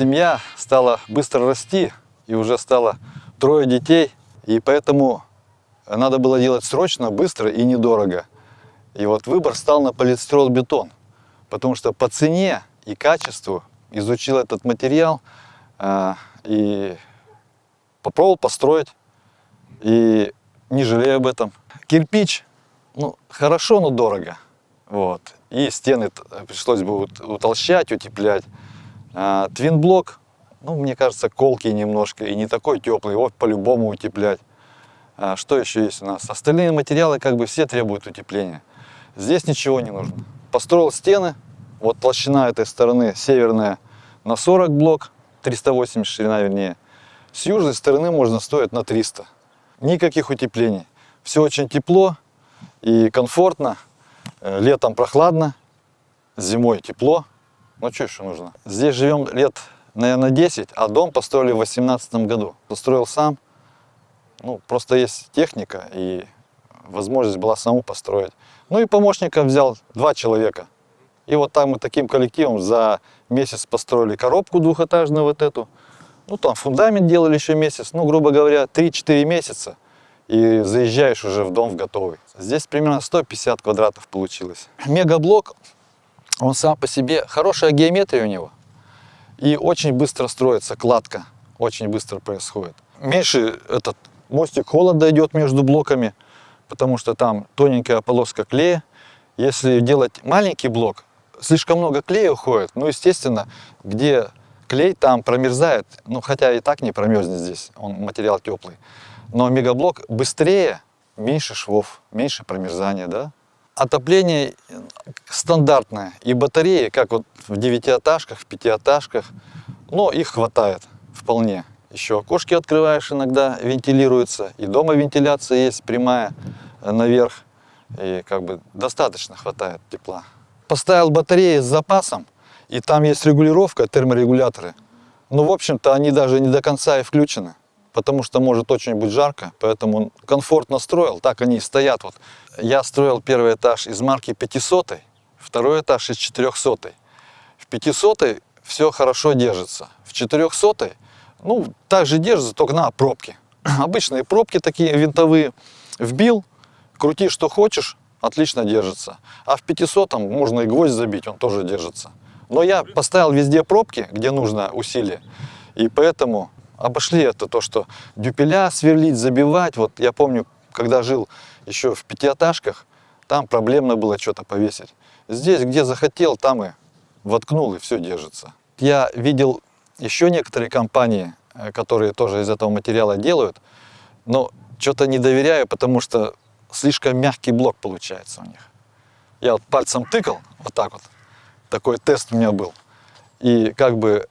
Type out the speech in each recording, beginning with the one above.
семья стала быстро расти, и уже стало трое детей, и поэтому надо было делать срочно, быстро и недорого. И вот выбор стал на полистирол-бетон, потому что по цене и качеству изучил этот материал э, и попробовал построить, и не жалею об этом. Кирпич, ну, хорошо, но дорого. Вот. И стены пришлось бы утолщать, утеплять. А, твинблок, ну, мне кажется, колкий немножко и не такой теплый, его по-любому утеплять. А, что еще есть у нас? Остальные материалы как бы все требуют утепления. Здесь ничего не нужно. Построил стены, вот толщина этой стороны северная на 40 блок, 380 ширина вернее. С южной стороны можно строить на 300. Никаких утеплений. Все очень тепло и комфортно. Э, летом прохладно, зимой тепло. Ну что еще нужно? Здесь живем лет, наверное, 10, а дом построили в 18 году. Построил сам. Ну, просто есть техника и возможность была саму построить. Ну и помощника взял, два человека. И вот так мы таким коллективом за месяц построили коробку двухэтажную вот эту. Ну там фундамент делали еще месяц, ну грубо говоря 3-4 месяца. И заезжаешь уже в дом в готовый. Здесь примерно 150 квадратов получилось. Мегаблок он сам по себе, хорошая геометрия у него. И очень быстро строится кладка, очень быстро происходит. Меньше этот мостик холода идет между блоками, потому что там тоненькая полоска клея. Если делать маленький блок, слишком много клея уходит. Ну, естественно, где клей, там промерзает. Ну, хотя и так не промерзнет здесь, он материал теплый. Но мегаблок быстрее, меньше швов, меньше промерзания, да? Отопление стандартное. И батареи, как вот в девятиэтажках, в пятиэтажках, но их хватает вполне. Еще окошки открываешь иногда, вентилируется. И дома вентиляция есть прямая э, наверх. И как бы достаточно хватает тепла. Поставил батареи с запасом, и там есть регулировка, терморегуляторы. Но, в общем-то, они даже не до конца и включены потому что может очень быть жарко, поэтому комфортно строил, так они и стоят. Вот. Я строил первый этаж из марки 500, второй этаж из 400. В 500 все хорошо держится, в 400 ну, также держится, только на пробки. Обычные пробки такие винтовые, вбил, крути что хочешь, отлично держится. А в 500 можно и гвоздь забить, он тоже держится. Но я поставил везде пробки, где нужно усилие, и поэтому обошли это, то, что дюпеля сверлить, забивать. Вот я помню, когда жил еще в пятиэтажках, там проблемно было что-то повесить. Здесь, где захотел, там и воткнул, и все держится. Я видел еще некоторые компании, э, которые тоже из этого материала делают, но что-то не доверяю, потому что слишком мягкий блок получается у них. Я вот пальцем тыкал, вот так вот, такой тест у меня был. И как бы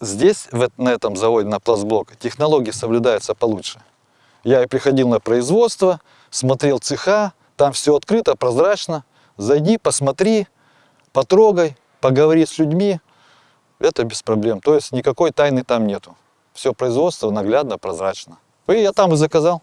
Здесь, на этом заводе, на пластблок, технологии соблюдаются получше. Я и приходил на производство, смотрел цеха, там все открыто, прозрачно. Зайди, посмотри, потрогай, поговори с людьми. Это без проблем. То есть никакой тайны там нету. Все производство наглядно, прозрачно. И я там и заказал.